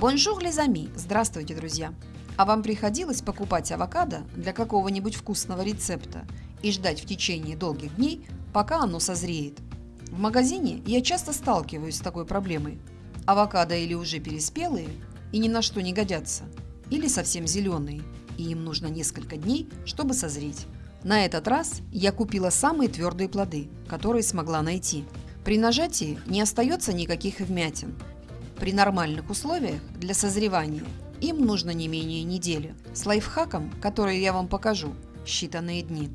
Bonjour les amis! Здравствуйте, друзья! А вам приходилось покупать авокадо для какого-нибудь вкусного рецепта и ждать в течение долгих дней, пока оно созреет? В магазине я часто сталкиваюсь с такой проблемой. Авокадо или уже переспелые и ни на что не годятся, или совсем зеленые, и им нужно несколько дней, чтобы созреть. На этот раз я купила самые твердые плоды, которые смогла найти. При нажатии не остается никаких вмятин, при нормальных условиях для созревания им нужно не менее недели. С лайфхаком, который я вам покажу, считанные дни.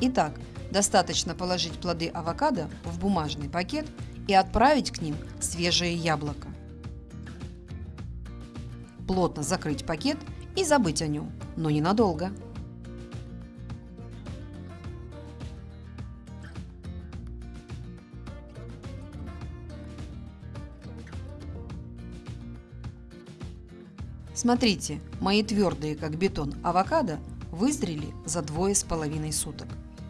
Итак, достаточно положить плоды авокадо в бумажный пакет и отправить к ним свежее яблоко. Плотно закрыть пакет и забыть о нем, но ненадолго. Смотрите, мои твердые, как бетон, авокадо вызрели за двое с половиной суток.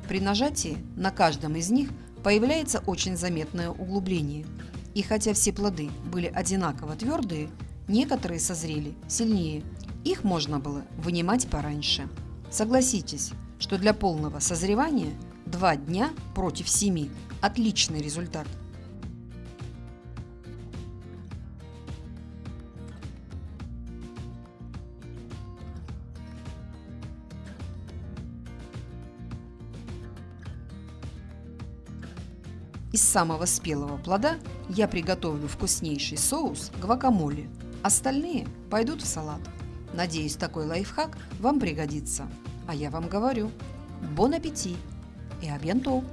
При нажатии на каждом из них появляется очень заметное углубление. И хотя все плоды были одинаково твердые, некоторые созрели сильнее. Их можно было вынимать пораньше. Согласитесь, что для полного созревания 2 дня против 7 – отличный результат – Из самого спелого плода я приготовлю вкуснейший соус гвакамоле. Остальные пойдут в салат. Надеюсь, такой лайфхак вам пригодится. А я вам говорю, бон аппетит и абьянтоу!